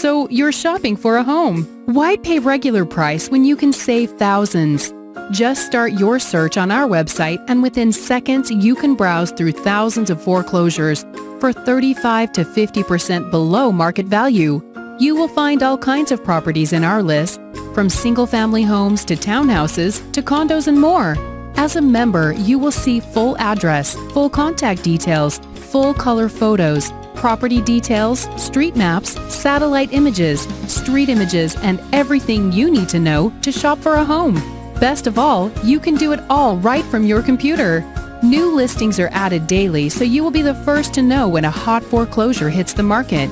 so you're shopping for a home. Why pay regular price when you can save thousands? Just start your search on our website and within seconds you can browse through thousands of foreclosures for 35 to 50% below market value. You will find all kinds of properties in our list, from single-family homes to townhouses to condos and more. As a member, you will see full address, full contact details, full color photos, property details, street maps, satellite images, street images, and everything you need to know to shop for a home. Best of all, you can do it all right from your computer. New listings are added daily, so you will be the first to know when a hot foreclosure hits the market.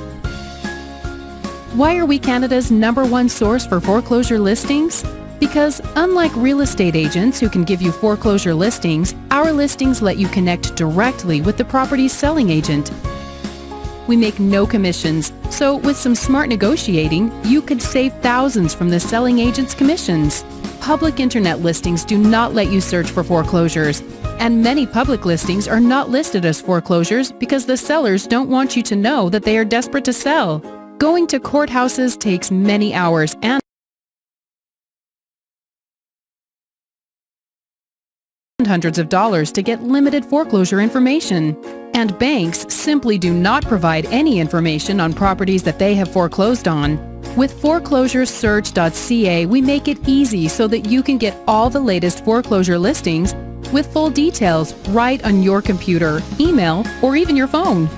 Why are we Canada's number one source for foreclosure listings? Because unlike real estate agents who can give you foreclosure listings, our listings let you connect directly with the property's selling agent. We make no commissions, so with some smart negotiating, you could save thousands from the selling agent's commissions. Public internet listings do not let you search for foreclosures, and many public listings are not listed as foreclosures because the sellers don't want you to know that they are desperate to sell. Going to courthouses takes many hours and hundreds of dollars to get limited foreclosure information. And banks simply do not provide any information on properties that they have foreclosed on. With foreclosuresearch.ca, we make it easy so that you can get all the latest foreclosure listings with full details right on your computer, email, or even your phone.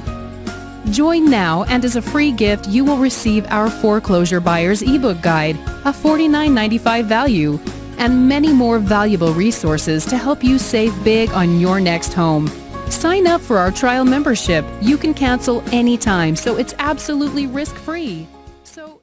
Join now and as a free gift you will receive our Foreclosure Buyer's ebook guide, a $49.95 value, and many more valuable resources to help you save big on your next home. Sign up for our trial membership. You can cancel anytime, so it's absolutely risk-free. So